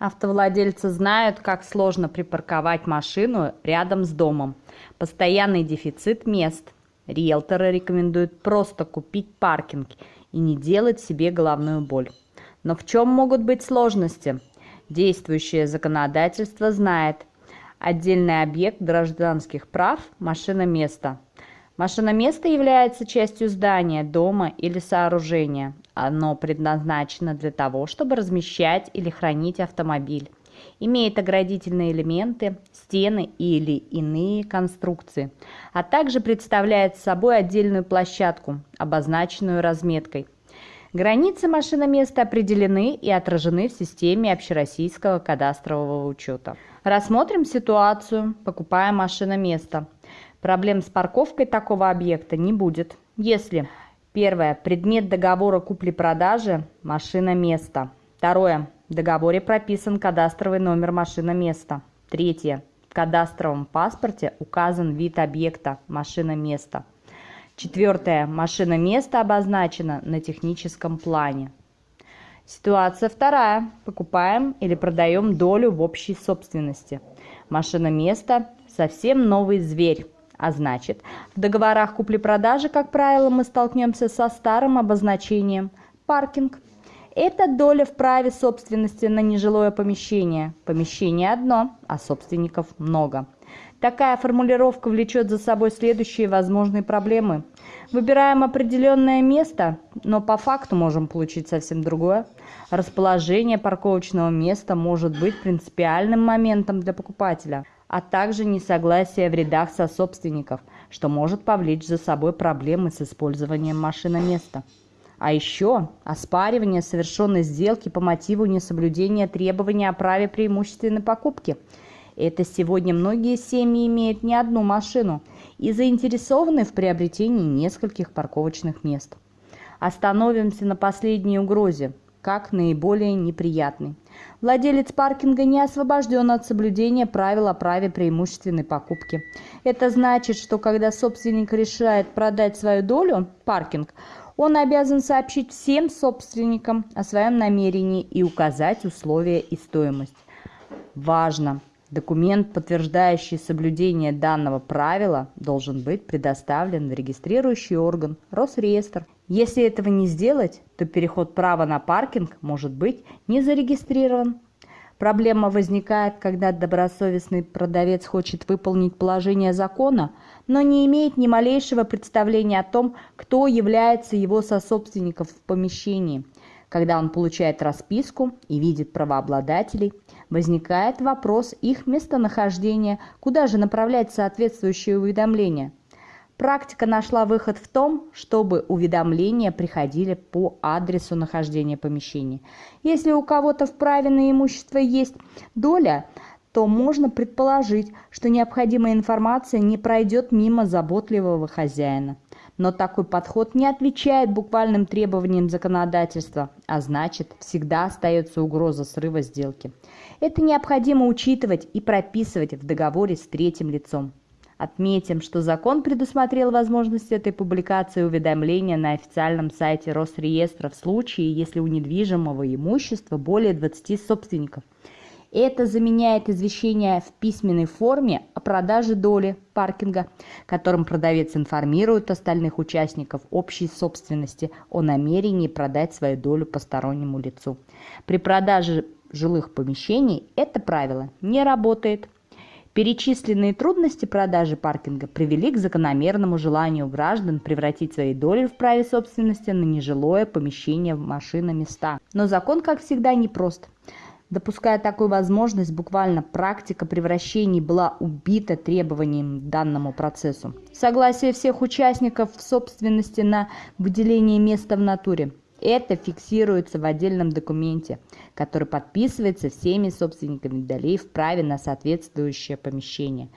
Автовладельцы знают, как сложно припарковать машину рядом с домом. Постоянный дефицит мест. Риэлторы рекомендуют просто купить паркинг и не делать себе головную боль. Но в чем могут быть сложности? Действующее законодательство знает. Отдельный объект гражданских прав – машина-место. Машина-место является частью здания, дома или сооружения. Оно предназначено для того, чтобы размещать или хранить автомобиль. Имеет оградительные элементы, стены или иные конструкции, а также представляет собой отдельную площадку, обозначенную разметкой. Границы машиноместа определены и отражены в системе общероссийского кадастрового учета. Рассмотрим ситуацию, покупая машиноместо. Проблем с парковкой такого объекта не будет, если Первое. Предмет договора купли-продажи – машина места. Второе. В договоре прописан кадастровый номер машина места. Третье. В кадастровом паспорте указан вид объекта машина места. Четвертое. Машина места обозначена на техническом плане. Ситуация вторая. Покупаем или продаем долю в общей собственности. Машина места – совсем новый зверь а значит, в договорах купли-продажи, как правило, мы столкнемся со старым обозначением «паркинг». Это доля в праве собственности на нежилое помещение. Помещение одно, а собственников много. Такая формулировка влечет за собой следующие возможные проблемы. Выбираем определенное место, но по факту можем получить совсем другое. Расположение парковочного места может быть принципиальным моментом для покупателя – а также несогласие в рядах сособственников, что может повлечь за собой проблемы с использованием машиноместа. А еще оспаривание совершенной сделки по мотиву несоблюдения требований о праве преимущественной покупки. Это сегодня многие семьи имеют не одну машину и заинтересованы в приобретении нескольких парковочных мест. Остановимся на последней угрозе, как наиболее неприятный. Владелец паркинга не освобожден от соблюдения правил о праве преимущественной покупки. Это значит, что когда собственник решает продать свою долю, паркинг, он обязан сообщить всем собственникам о своем намерении и указать условия и стоимость. Важно! Документ, подтверждающий соблюдение данного правила, должен быть предоставлен в регистрирующий орган Росреестр если этого не сделать, то переход права на паркинг может быть не зарегистрирован. Проблема возникает, когда добросовестный продавец хочет выполнить положение закона, но не имеет ни малейшего представления о том, кто является его сособственником в помещении. Когда он получает расписку и видит правообладателей, возникает вопрос их местонахождения, куда же направлять соответствующее уведомление – Практика нашла выход в том, чтобы уведомления приходили по адресу нахождения помещения. Если у кого-то в праве на имущество есть доля, то можно предположить, что необходимая информация не пройдет мимо заботливого хозяина. Но такой подход не отвечает буквальным требованиям законодательства, а значит, всегда остается угроза срыва сделки. Это необходимо учитывать и прописывать в договоре с третьим лицом. Отметим, что закон предусмотрел возможность этой публикации уведомления на официальном сайте Росреестра в случае, если у недвижимого имущества более 20 собственников. Это заменяет извещение в письменной форме о продаже доли паркинга, которым продавец информирует остальных участников общей собственности о намерении продать свою долю постороннему лицу. При продаже жилых помещений это правило не работает. Перечисленные трудности продажи паркинга привели к закономерному желанию граждан превратить свои доли в праве собственности на нежилое помещение в машиноместа. Но закон, как всегда, непрост. Допуская такую возможность, буквально практика превращений была убита требованием к данному процессу. Согласие всех участников в собственности на выделение места в натуре. Это фиксируется в отдельном документе, который подписывается всеми собственниками долей в праве на соответствующее помещение.